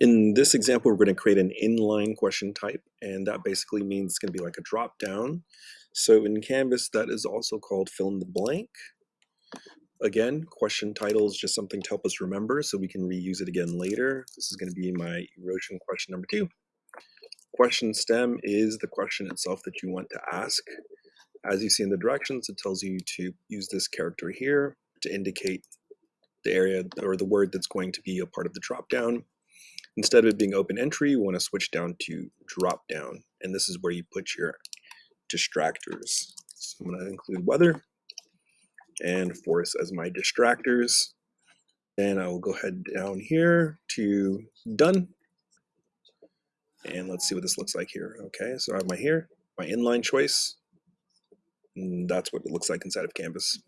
In this example, we're going to create an inline question type, and that basically means it's going to be like a drop down. So in Canvas, that is also called fill in the blank. Again, question title is just something to help us remember so we can reuse it again later. This is going to be my erosion question number two. Question stem is the question itself that you want to ask. As you see in the directions, it tells you to use this character here to indicate the area or the word that's going to be a part of the drop down. Instead of it being open entry, you want to switch down to drop down. And this is where you put your distractors. So I'm going to include weather and force as my distractors. Then I will go ahead down here to done. And let's see what this looks like here. Okay, so I have my here, my inline choice. And that's what it looks like inside of Canvas.